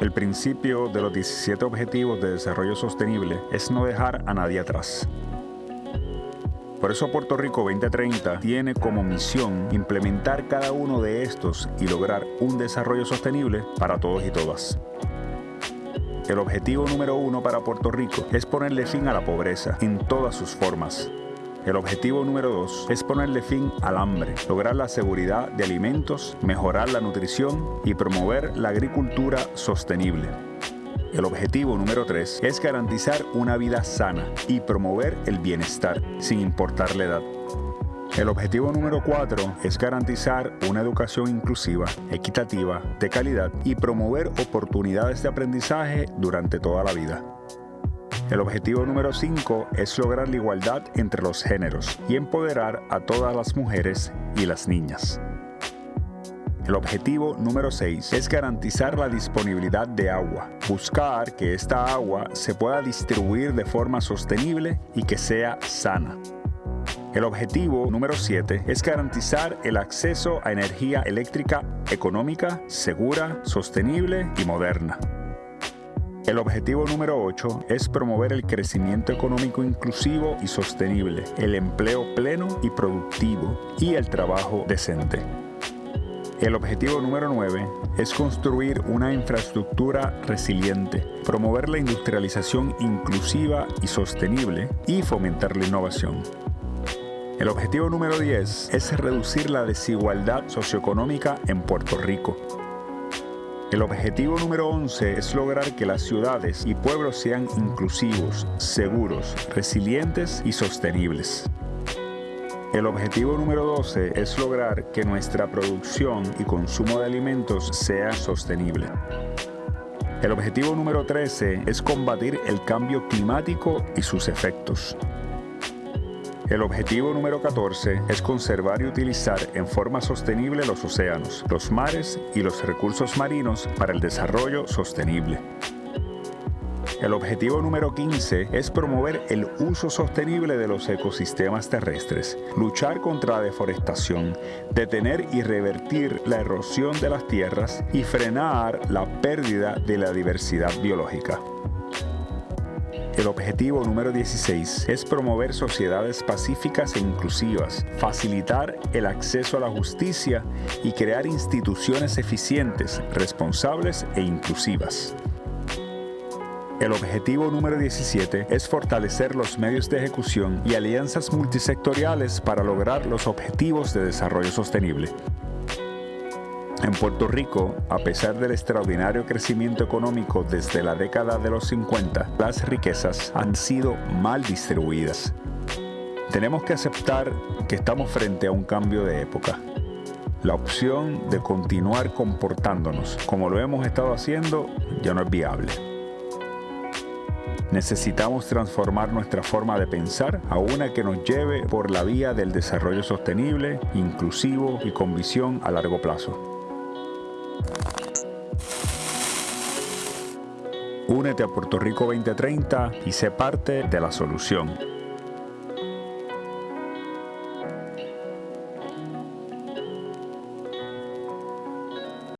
El principio de los 17 Objetivos de Desarrollo Sostenible es no dejar a nadie atrás. Por eso Puerto Rico 2030 tiene como misión implementar cada uno de estos y lograr un desarrollo sostenible para todos y todas. El objetivo número uno para Puerto Rico es ponerle fin a la pobreza en todas sus formas. El objetivo número dos es ponerle fin al hambre, lograr la seguridad de alimentos, mejorar la nutrición y promover la agricultura sostenible. El objetivo número 3 es garantizar una vida sana y promover el bienestar, sin importar la edad. El objetivo número 4 es garantizar una educación inclusiva, equitativa, de calidad y promover oportunidades de aprendizaje durante toda la vida. El objetivo número 5 es lograr la igualdad entre los géneros y empoderar a todas las mujeres y las niñas. El objetivo número 6 es garantizar la disponibilidad de agua, buscar que esta agua se pueda distribuir de forma sostenible y que sea sana. El objetivo número 7 es garantizar el acceso a energía eléctrica económica, segura, sostenible y moderna. El objetivo número 8 es promover el crecimiento económico inclusivo y sostenible, el empleo pleno y productivo y el trabajo decente. El objetivo número 9 es construir una infraestructura resiliente, promover la industrialización inclusiva y sostenible y fomentar la innovación. El objetivo número 10 es reducir la desigualdad socioeconómica en Puerto Rico. El objetivo número 11 es lograr que las ciudades y pueblos sean inclusivos, seguros, resilientes y sostenibles. El objetivo número 12 es lograr que nuestra producción y consumo de alimentos sea sostenible. El objetivo número 13 es combatir el cambio climático y sus efectos. El objetivo número 14 es conservar y utilizar en forma sostenible los océanos, los mares y los recursos marinos para el desarrollo sostenible. El objetivo número 15 es promover el uso sostenible de los ecosistemas terrestres, luchar contra la deforestación, detener y revertir la erosión de las tierras y frenar la pérdida de la diversidad biológica. El objetivo número 16 es promover sociedades pacíficas e inclusivas, facilitar el acceso a la justicia y crear instituciones eficientes, responsables e inclusivas. El objetivo número 17 es fortalecer los medios de ejecución y alianzas multisectoriales para lograr los objetivos de desarrollo sostenible. En Puerto Rico, a pesar del extraordinario crecimiento económico desde la década de los 50, las riquezas han sido mal distribuidas. Tenemos que aceptar que estamos frente a un cambio de época. La opción de continuar comportándonos como lo hemos estado haciendo ya no es viable. Necesitamos transformar nuestra forma de pensar a una que nos lleve por la vía del desarrollo sostenible, inclusivo y con visión a largo plazo. Únete a Puerto Rico 2030 y sé parte de la solución.